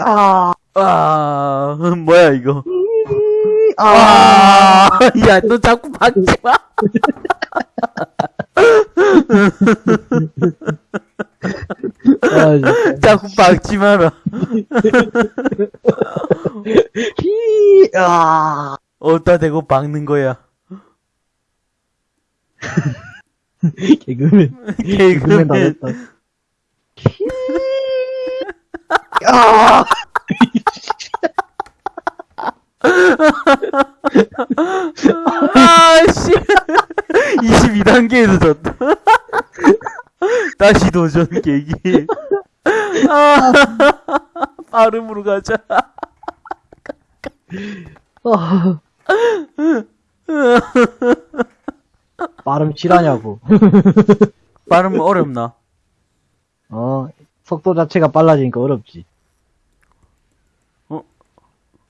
아, 아, 뭐야, 이거. 아, 아, 야, 너 자꾸 박지 마. 아. 자꾸 박지 마라. 히, 아. 어디다 대고 박는 거야. 개그맨. 개그맨 다 개그맨. 아. 아씨 22단계에서 졌다 다시 도전 계기 아 빠름으로 가자 아. 발음 실하냐고. 빠름 어렵나 어, 속도 자체가 빨라지니까 어렵지.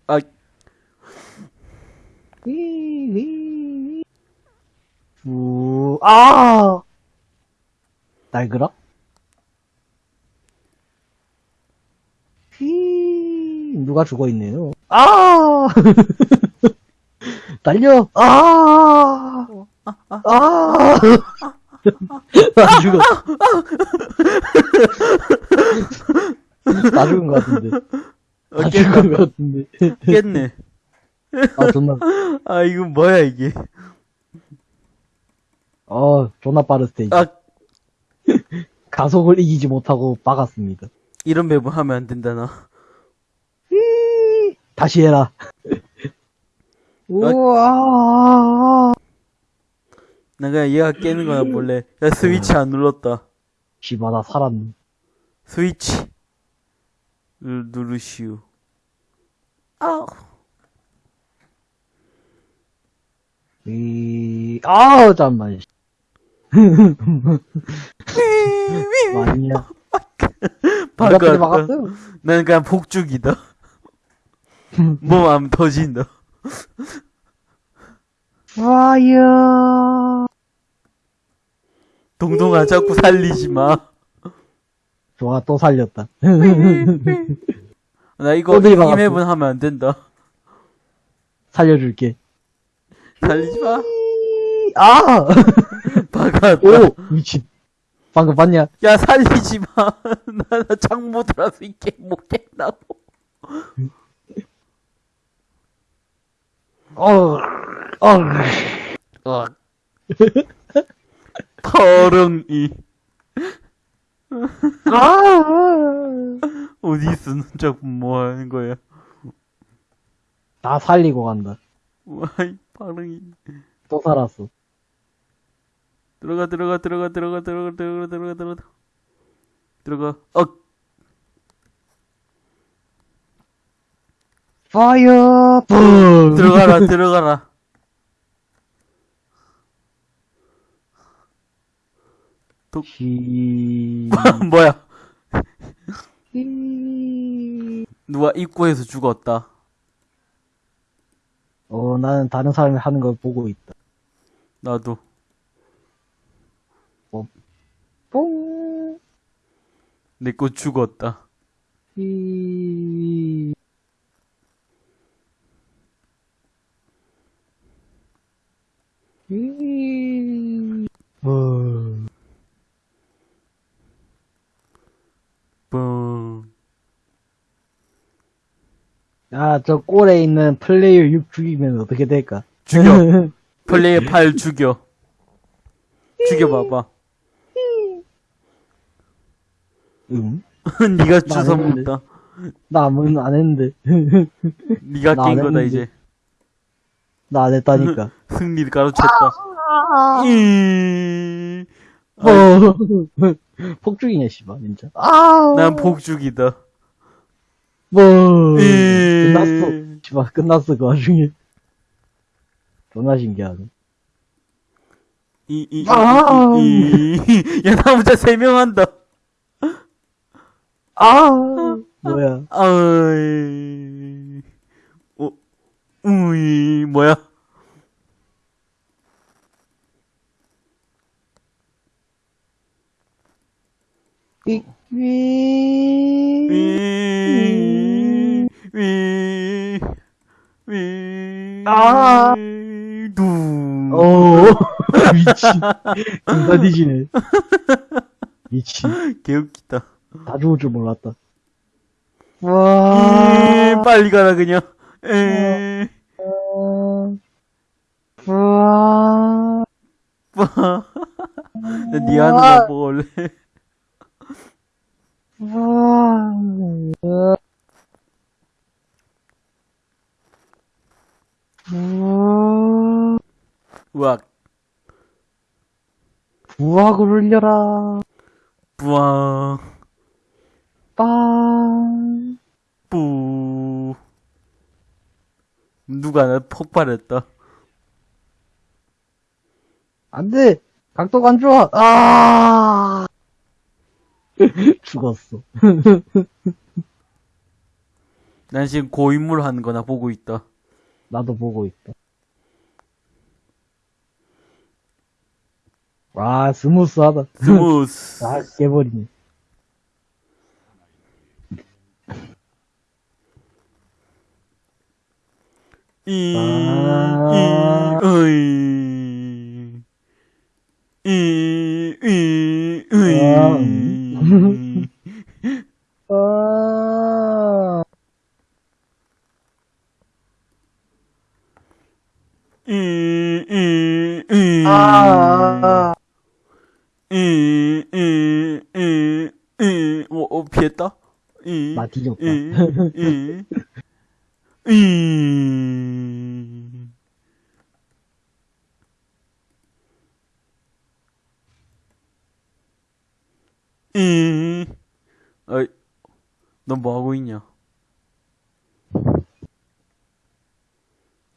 아 우, 아! 날그라? 휘, 누가 죽어있네요. 아! 달려! 아! 아! 나 죽어. 나 죽은 것 같은데. 어, 나 깼다 죽은 것 같은데. 깼네 아, 존나, 아 이거 뭐야 이게 어, 존나 빠른 스테이지. 아 가속을 이기지 못하고 막았습니다. 이런 맵을 하면 안 된다 나 다시 해라. 우와. 나 그냥 얘가 깨는 거나 볼래 야 스위치 안 눌렀다 씨발, 나 살았네. 스위치 를 누르시오 아 이, 아우, 잠깐만. 아니야. 바꿔 몇 막았어요? 난 그냥 복죽이다. 몸 안 터진다. 파이어. 동동아 자꾸 살리지 마. 좋아, 또 살렸다. 나 이거 또 이. 맵은 하면 안 된다. 살려줄게. 살리지 마. 아! 박았다. 오! 미친. 방금 봤냐? 야 살리지 마. 나창못 들어서 이게 못겠다고. 어, 어. 어. 거름이. 아, 아, 아. 어디 쓰는 작품 뭐 하는 거야? 나 살리고 간다. 와이, 반응이. 또 살았어. 들어가, 들어가, 들어가, 들어가, 들어가, 들어가, 들어가, 들어가. 들어가, 어! 파이어! 들어가라, 들어가라. 히... 뭐야? 히... 누가 입구에서 죽었다. 어, 나는 다른 사람이 하는 걸 보고 있다. 나도. 뽕! 내거 죽었다. 히... 히... 어... 뿡 아, 저 꼴에 있는 플레이어 6 죽이면 어떻게 될까? 죽여 플레이어 8 죽여 죽여봐봐 응? 네가 주워. 먹다 나 아무 안 했는데. 네가 나안 깬 거다 했는데. 이제 나 안 했다니까. 승리를 가로챘다 이... 뭐. 폭죽이냐, 씨발, 진짜. 아! 난 복죽이다 뭐. 이... 끝났어. 씨발, 끝났어, 그 와중에. 존나 신기하네. 이, 이, 이, 아. 이, 이. 야, 나 혼자 세명 한다. 아! 뭐야. 아이, 어, 우이, 뭐야? 삐, 위, 위, 아, 두. 오, 미친. 금사 뒤지네. 미친. 개웃기다. 다 죽을 줄 몰랐다. 와. 에이, 빨리 가라, 그냥. 에이. 와. 와. 나니 하는 거 보고 올래. 와. 우악, 부학을 울려라. 뿌앙, 빵. 뿌. 누가 나 폭발했다. 안 돼! 각도가 안 좋아! 아! 죽었어. 난 지금 고인물 하는 거나 보고 있다. 나도 보고 있다. 와, smooth하다. smooth. 아, 깨버리네. 이, 아. 이, 으이. 이, 이, 아, 으이. 아, 이, 이, 이. 아, 이, 이, 이, 이. 어, 어, 피했다? 이, 나 뒤졌다. 이, 이, 이. 이. 어이, 넌 뭐 하고 있냐?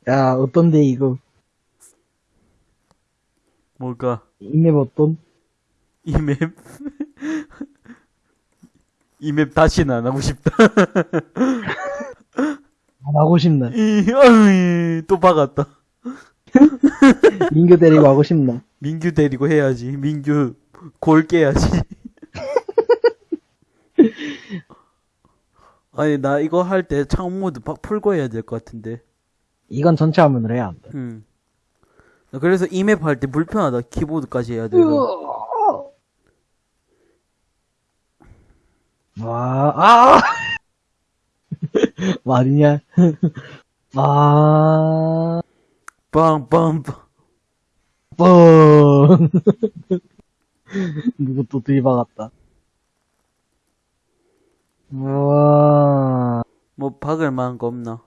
야, 어떤데, 이거? 뭘까? 이 맵 어떤? 이 맵? 이 맵 다시는 안 하고 싶다. 안 하고 싶나? 이, 어이, 또 박았다. 민규 데리고 하고 싶나? 민규 데리고 해야지. 민규 골 깨야지. 아니 나 이거 할 때 창 모드 막 풀고 해야 될 것 같은데. 이건 전체 화면으로 해야 한다. 음. 나 그래서 이맵 할 때 불편하다. 키보드까지 해야 돼서. 와, 아! 말이냐? 아, 빵빵빵. 뻥. 누구 또 들이박았다. 우와, 뭐 박을 만한 거 없나?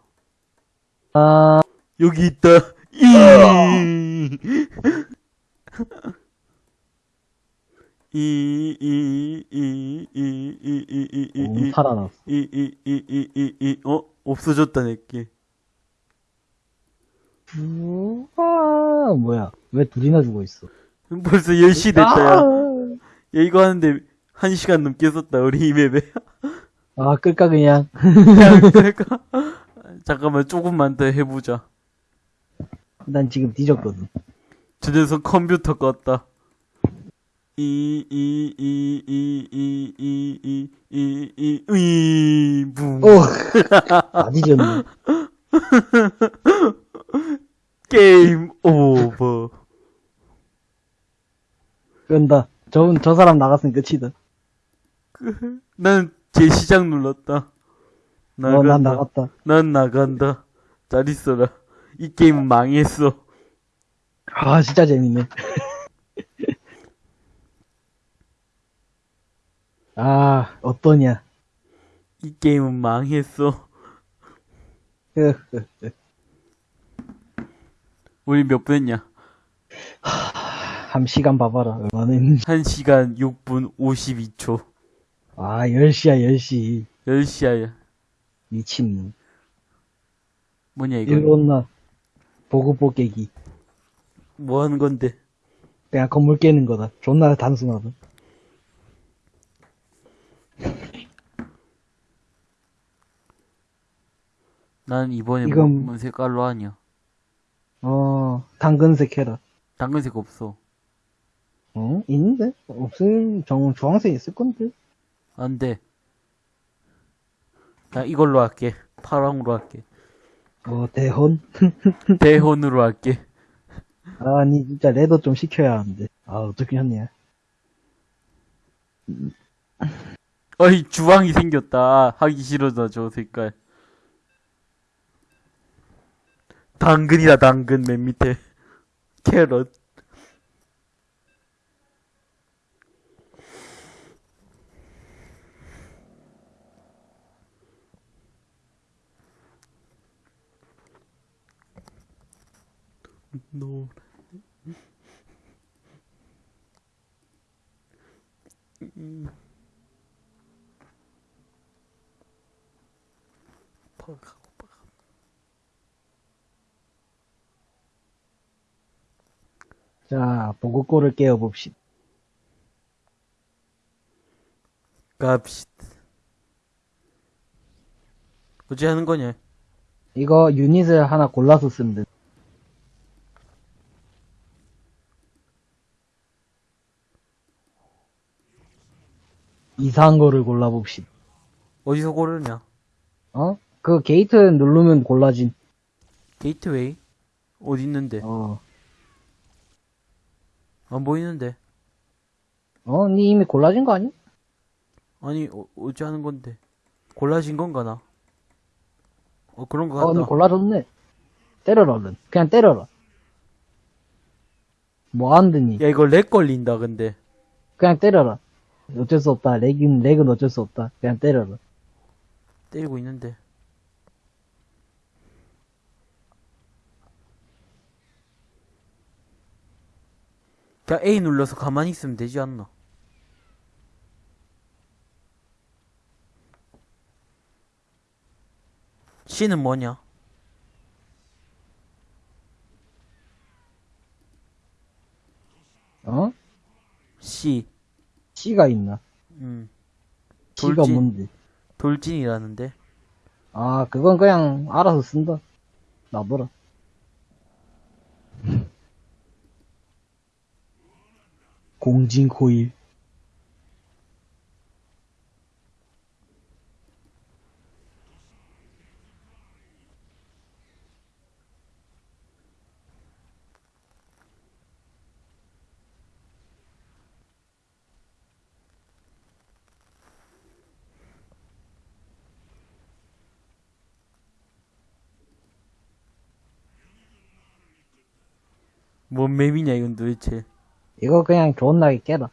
아, 여기 있다. 이. 이, 이, 이, 이, 이, 이, 이, 이, 오, 이, 살아났어. 이, 이, 이, 이, 이, 이, 어? 없어졌다, 내게. 우와, 뭐야. 왜 둘이나 죽어 있어? 벌써 10시 됐다, 야. 아, 야, 이거 하는데 1시간 넘게 썼다, 우리 이 맵에. 아, 끌까, 그냥. 그냥, 그러니까. 잠깐만, 조금만 더 해보자. 난 지금 뒤졌거든. 저 녀석 컴퓨터 껐다. 이, 이, 이, 이, 이, 이, 이, 이, 이, 이, 붕. 오, 다 뒤졌네. 게임 오버. 끈다. 저, 저 사람 나갔으면 끝이다. 난 재시작 눌렀다. 어, 나간다. 난 나갔다. 난 나간다. 잘 있어라. 이 게임은 망했어. 아, 진짜 재밌네. 아, 어떠냐. 이 게임은 망했어. 우리 몇 분 했냐? 한 시간 봐봐라. 얼마나 했는지. 1시간 6분 52초. 아, 10시야, 10시. 10시야. 미친놈. 뭐냐, 이거? 온나. 보고 뽀개기. 뭐 하는 건데? 그냥 건물 깨는 거다. 존나 단순하다. 난 이번에 이건- 뭔 색깔로 하냐? 어, 당근색 해라. 당근색 없어. 어? 있는데? 없을, 정, 주황색 있을 건데? 안 돼. 나 이걸로 할게. 파랑으로 할게. 어, 대혼? 대혼으로 할게. 아니, 진짜 레더 좀 시켜야 하는데. 아, 어떻게 했냐. 어이, 주황이 생겼다. 하기 싫어져, 저 색깔. 당근이다, 당근, 맨 밑에. 캐럿. 노 퍽하고 퍽. 자, 보급고를 깨워봅시다. 갑시다. 어찌 하는 거냐? 이거 유닛을 하나 골라서 쓰면 돼. 이상한 거를 골라봅시다. 어디서 고르냐? 어? 그 게이트 누르면 골라진. 게이트웨이? 어디 있는데? 어. 안 보이는데? 어? 니 이미 골라진 거 아니? 아니, 어, 어찌 하는 건데? 골라진 건가, 나? 어, 그런 거 어, 니 같다. 골라줬네. 때려라, 얼른. 그냥 때려라. 뭐 안드니? 야, 이거 렉 걸린다, 근데. 그냥 때려라. 어쩔 수 없다. 렉은, 렉은 어쩔 수 없다. 그냥 때려라. 때리고 있는데. 그냥 A 눌러서 가만히 있으면 되지 않나? C는 뭐냐? 어? C. C가 있나? 음. C가 돌진. 뭔데? 돌진이라는데. 아, 그건 그냥 알아서 쓴다. 놔둬라. 공진 코일. 뭔 맵이냐, 이건 도대체. 이거 그냥 존나게 깨라.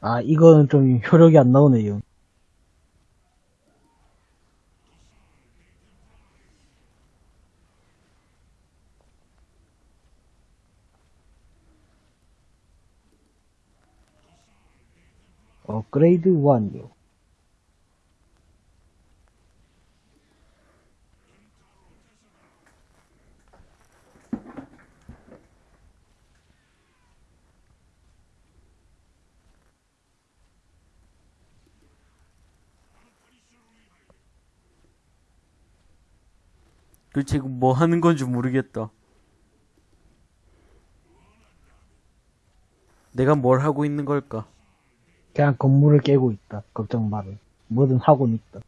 아, 이거는 좀 효력이 안 나오네요. 업그레이드 완료. 도대체 이거 뭐 하는 건지 모르겠다. 내가 뭘 하고 있는 걸까? 그냥 건물을 깨고 있다. 걱정 마라. 뭐든 하고는 있다.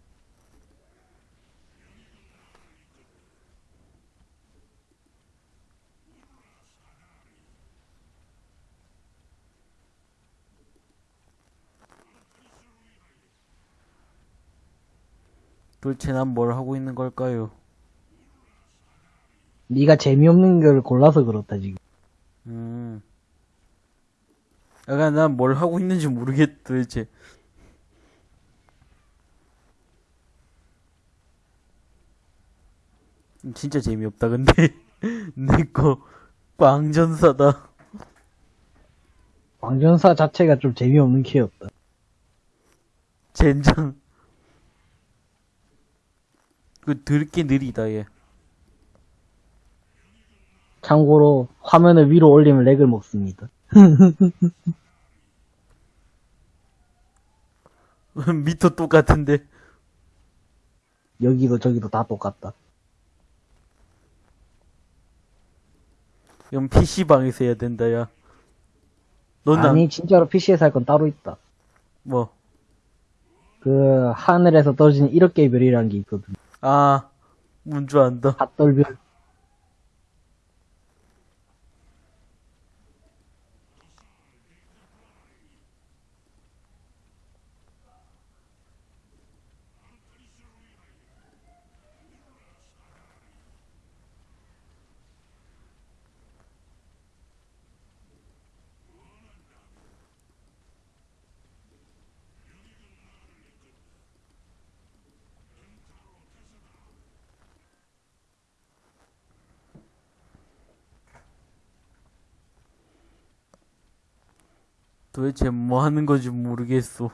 도대체 난 뭘 하고 있는 걸까요? 네가 재미없는 걸 골라서 그렇다 지금. 음. 약간 난 뭘 하고 있는지 모르겠, 도대체. 진짜 재미없다, 근데. 내거 빵전사다. 왕전사 자체가 좀 재미없는 키였다. 젠장. 그 드럽게 느리다, 얘. 참고로 화면을 위로 올리면 렉을 먹습니다. 미터 똑같은데. 여기도 저기도 다 똑같다. 이건 PC방에서 해야 된다, 야. 넌 안, 아니 진짜로 PC에서 할 건 따로 있다. 뭐, 그, 하늘에서 떨어지는 1억 개의 별이라는 게 있거든. 아, 뭔 줄 안다. 핫돌별. 도대체 뭐 하는 건지 모르겠어.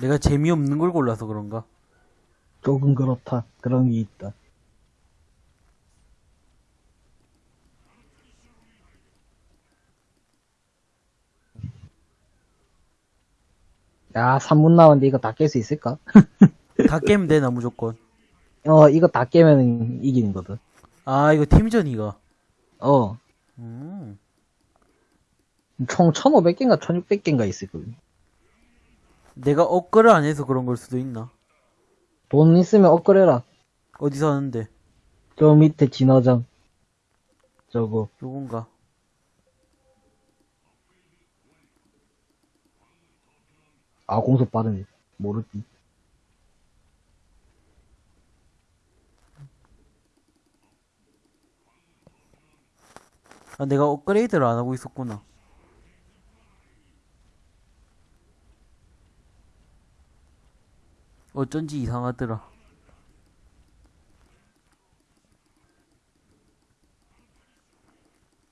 내가 재미없는 걸 골라서 그런가? 조금 그렇다. 그런 게 있다. 야, 3분 남았는데 이거 다 깰 수 있을까? 다 깨면 되나, 무조건. 어, 이거 다 깨면 이기는 거든. 아, 이거 팀전이가. 어, 음. 총 1500개인가 1600개인가 있을 거야. 내가 업글을 안 해서 그런 걸 수도 있나? 돈 있으면 업그레라. 어디서 하는데? 저 밑에 진화장. 저거. 요건가? 아, 공속 빠르네. 모르지. 아, 내가 업그레이드를 안 하고 있었구나. 어쩐지 이상하더라.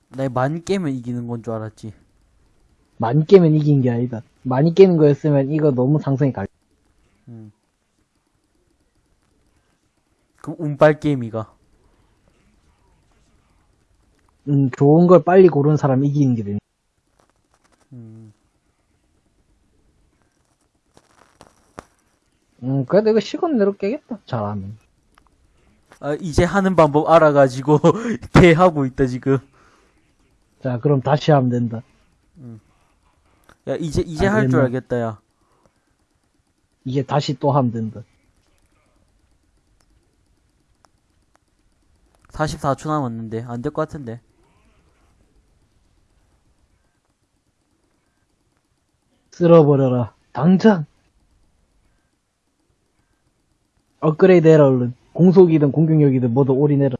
나만 깨면 이기는 건 줄 알았지. 많이 깨면 이긴 게 아니다. 많이 깨는 거였으면 이거 너무 상성이 갈. 음. 그럼 운빨 게임이가. 음, 좋은 걸 빨리 고르는 사람 이기는 게 되네. 음. 음, 그래도 이거 시간 내로 깨겠다. 잘하면. 아, 이제 하는 방법 알아가지고, 개 하고 있다, 지금. 자, 그럼 다시 하면 된다. 야, 이제, 이제 아, 할 줄? 알겠다, 야. 이게 다시 또 하면 된다. 44초 남았는데, 안 될 것 같은데. 쓸어버려라. 당장! 업그레이드 해라, 얼른. 공속이든 공격력이든 모두 올인해라.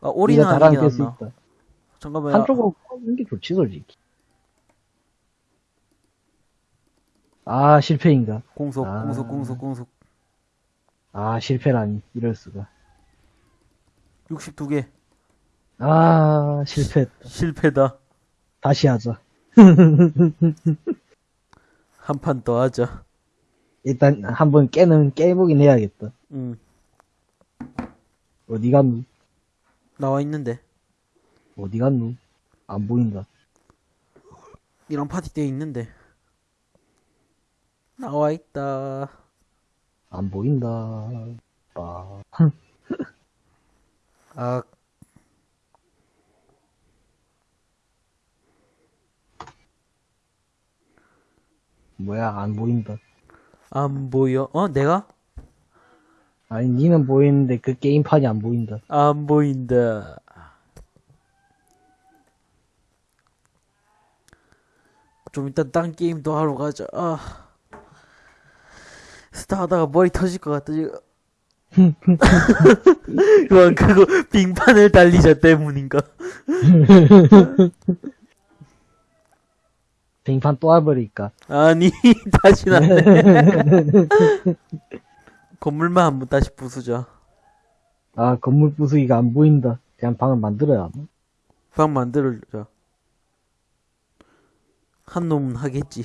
아, 올인은 않나. 있다. 잠깐만, 야. 한쪽으로 꺼는 게 좋지, 솔직히. 아, 실패인가? 공속, 아. 공속, 공속, 공속. 아, 실패라니. 이럴 수가. 62개. 아, 실패했다. 실패다. 다시 하자. 한 판 더 하자. 일단 한번 깨는 깨보긴 해야겠다. 응. 어디 갔누? 나와 있는데. 어디 갔누? 안 보인다. 이랑 파티 때 있는데. 나와 있다. 안 보인다. 빠. 아, 뭐야, 안 보인다. 안 보여. 어, 내가? 아니, 니는 보이는데 그 게임판이 안 보인다. 안 보인다. 좀 이따 딴 게임도 하러 가자. 아. 스타 하다가 머리 터질 것 같다, 지금. 그건 그거 빙판을 달리자 때문인가? 빙판 또 와버리니까. 아니, 다시는 안 돼. 건물만 한번 다시 부수자. 아, 건물 부수기가 안 보인다. 그냥 방을 만들어야 하나? 방 만들자. 한 놈은 하겠지.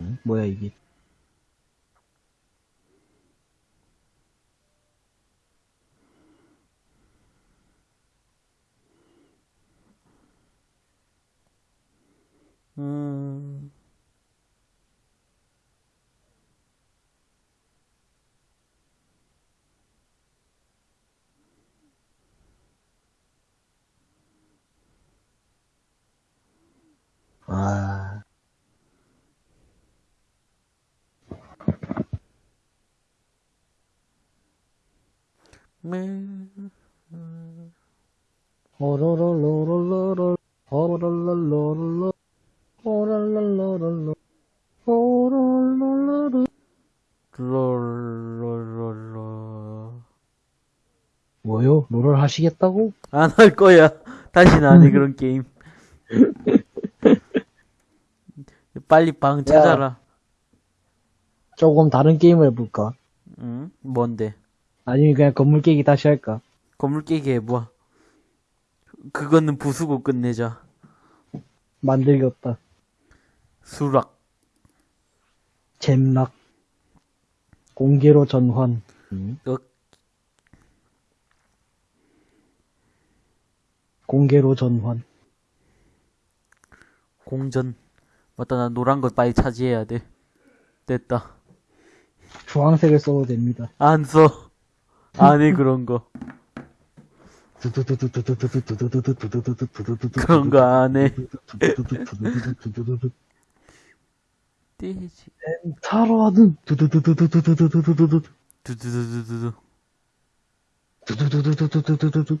응? 뭐야, 이게. 음... 아. 네. 호로로로로로로 호로로로로로 롤을 하시겠다고? 안 할 거야. 다시는 안 해, 그런 게임. 빨리 방 찾아라. 조금 다른 게임을 해볼까? 응? 뭔데? 아니면 그냥 건물 깨기 다시 할까? 건물 깨기 해봐. 그거는 부수고 끝내자. 만들겠다. 수락. 잼락 공개로 전환 음. 어, 공개로 전환 공전. 맞다, 나 노란 거 빨리 차지해야 돼. 됐다. 주황색을 써도 됩니다. 안 써. 안 해, 그런 거. 그런 거 안 해. 떼지. 타로하든 두두두두두두두두두두두 두두두두두두. 두두두두두두두두두 이거 핸디캡 50% 하고 하면 어떻게 되냐? 어 그럼 네 체력만 넣으면 50%든 망하네. 망. 근데 체력은 상관없잖아 여기서 두두두두두두 공격력이 반토막 나면 문제지 축축축축축축축축축축축축축축축축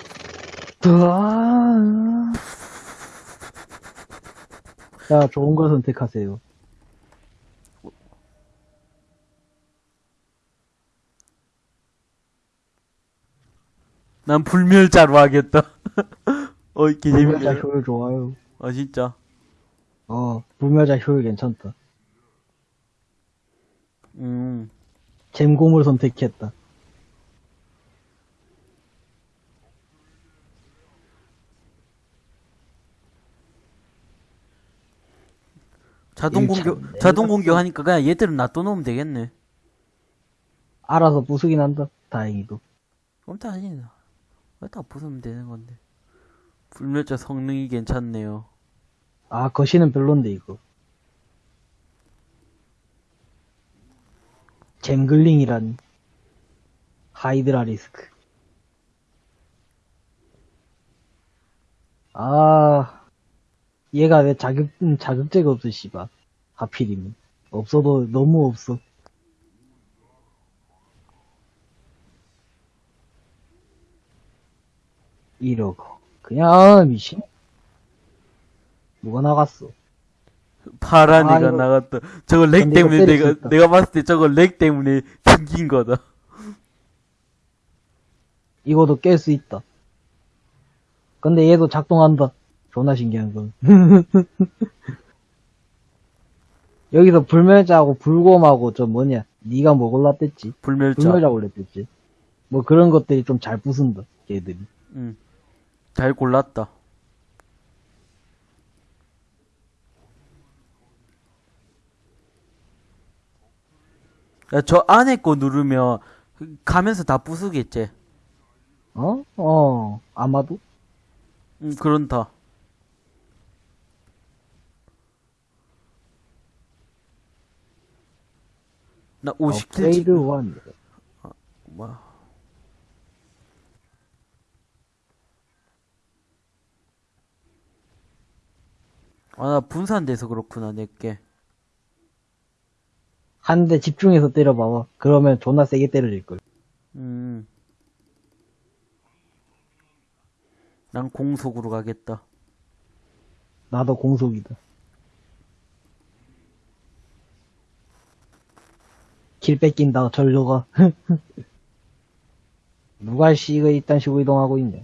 자, 좋은 걸 선택하세요. 난 불멸자로 하겠다. 어, 불멸자 재밌네. 효율 좋아요. 아, 진짜. 어, 불멸자 효율 괜찮다. 음. 잼곰을 선택했다. 자동 공격, 자동 봤어. 공격 하니까 그냥 얘들은 놔둬놓으면 되겠네. 알아서 부수긴 한다. 다행히도. 그럼 다 아니다. 왜다 부수면 되는 건데. 불멸자 성능이 괜찮네요. 아, 거시는 별론데, 이거. 잼글링이란 하이드라 리스크. 아, 얘가 왜 자극, 음, 자극제가 없어, 씨발. 하필이면. 없어도 너무 없어. 이러고. 그냥, 아, 미친. 누가 나갔어? 파란 아, 이거- 나갔다. 저거 렉 때문에 내가, 있다. 내가 봤을 때 저거 렉 때문에 튕긴 거다. 이거도 깰 수 있다. 근데 얘도 작동한다. 존나 신기한 건. 여기서 불멸자하고 불곰하고 저 뭐냐. 네가 뭐 골랐댔지? 불멸자. 불멸자 골랐댔지? 뭐 그런 것들이 좀 잘 부순다. 걔들이. 응. 잘 골랐다. 야, 저 안에 거 누르면 가면서 다 부수겠지. 어? 어. 아마도? 응, 그런다. 나 50킬 업그레이드 원. 뭐. 아, 나 분산돼서 그렇구나, 내게. 한 대 집중해서 때려봐봐. 그러면 존나 세게 때려질걸. 음. 난 공속으로 가겠다. 나도 공속이다. 킬 뺏긴다, 전료가. 누가 씨, 이거 이딴 식으로 이동하고 있냐.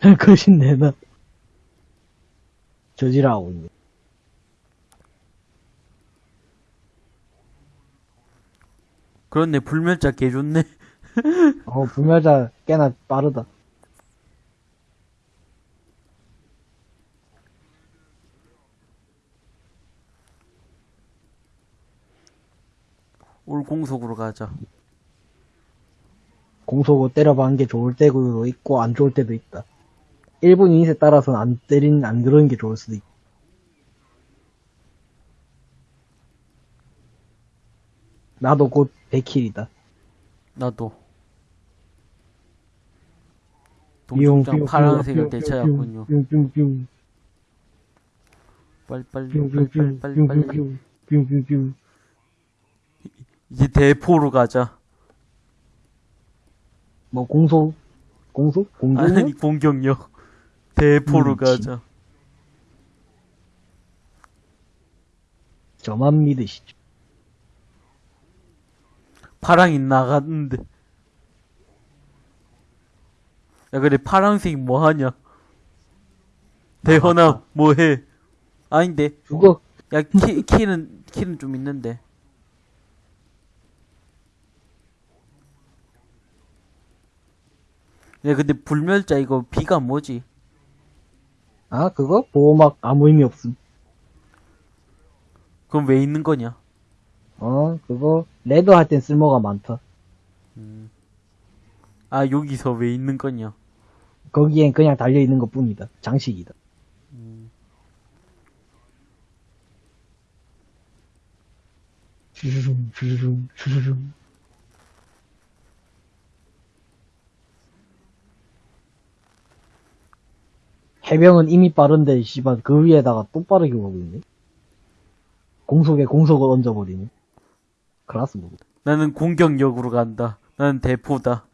거신 내나. 저지라고 있네. 그렇네, 불멸자 개 좋네. 어, 불멸자 꽤나 빠르다. 올 공속으로 가자. 공속으로 때려박는 게 좋을 때도 있고 안 좋을 때도 있다. 일본 유닛에 따라서는 안 때린 안 그러는 게 좋을 수도 있고. 나도 곧 100킬이다. 나도. 뿅, 동쪽장 뿅, 파란색을 뿅, 되찾았군요. 뿅, 뿅, 뿅, 빨리 빨리 뿅, 빨리 뿅, 빨리 뿅, 빨리 뿅, 빨리. 뿅, 뿅, 뿅, 뿅. 이제 대포로 가자. 뭐 공속 공속 공격 아니 공격력. 대포로 음, 가자. 저만 믿으시죠. 파랑이 나갔는데. 야 그래 파랑색 뭐 하냐? 대현아 뭐 해? 아닌데. 죽어. 야 키, 키는 키는 좀 있는데. 야 근데 불멸자 이거 비가 뭐지? 아 그거 보호막 아무 의미 없음. 그럼 왜 있는 거냐? 어 그거 레드 할 땐 쓸모가 많다. 아 여기서 왜 있는 거냐? 거기엔 그냥 달려 있는 것 뿐이다. 장식이다. 주르릉 주르릉 주르릉. 해병은 이미 빠른데 씨발 그 위에다가 또 빠르게 가고 있네. 공속에 공속을 얹어버리네. 클라스 모드. 나는 공격력으로 간다. 나는 대포다.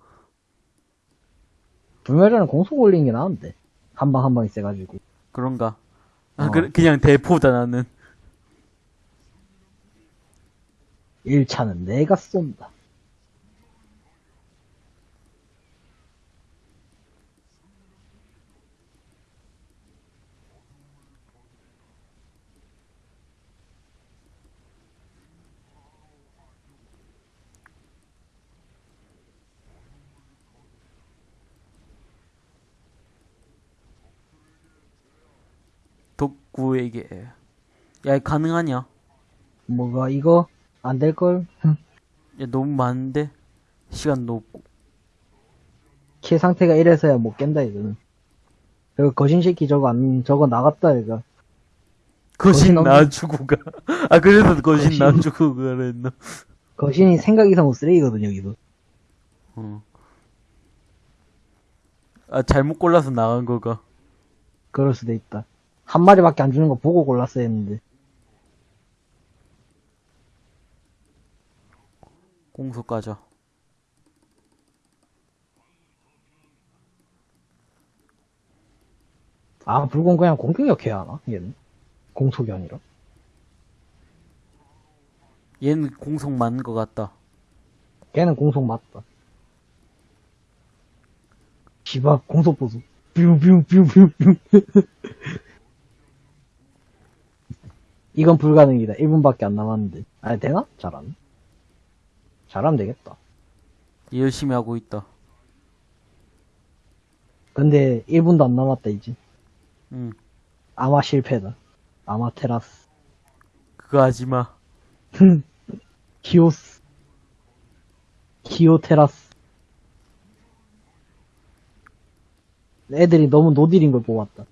불멸자는 공속 올리는 게 나은데. 한 방 한 방이 세가지고. 그런가? 아 어. 그, 그냥 대포다 나는. 1차는 내가 쏜다. 독구에게. 야 가능하냐? 뭐가 이거 안 될걸? 야 너무 많은데 시간도 없고. 키 상태가 이래서야 못 깬다 이거는. 저거 거신새끼 저거 안 저거 나갔다 이거. 거신 거신 놔주고 가. 아 그래서 거신 거신. 놔주고 가랬나? 거신이 생각 이상으로 쓰레기거든 여기도. 어. 아 잘못 골라서 나간 거가. 그럴 수도 있다. 한 마리밖에 안 주는 거 보고 골랐어야 했는데. 공속 가자. 아 불공 그냥 공격력 해야 하나 얘는? 공속이 아니라. 얘는 공속 맞는 것 같다. 걔는 공속 맞다. 씨발 공속 보수. 뿅뿅뿅뿅뿅. 이건 불가능이다. 1분밖에 안 남았는데. 아니 되나? 잘안. 잘하면 되겠다. 열심히 하고 있다. 근데 1분도 안 남았다 이제. 응. 아마 실패다. 아마 테라스. 그거 하지 마. 키오스. 키오 테라스. 애들이 너무 노딜인 걸 뽑았다.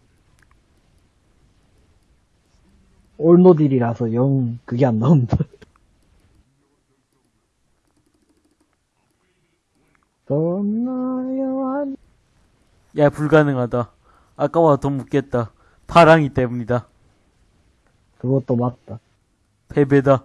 올 노딜이라서 영 그게 안 나온다. 야 불가능하다. 아까와 더 묻겠다. 파랑이 때문이다. 그것도 맞다. 패배다.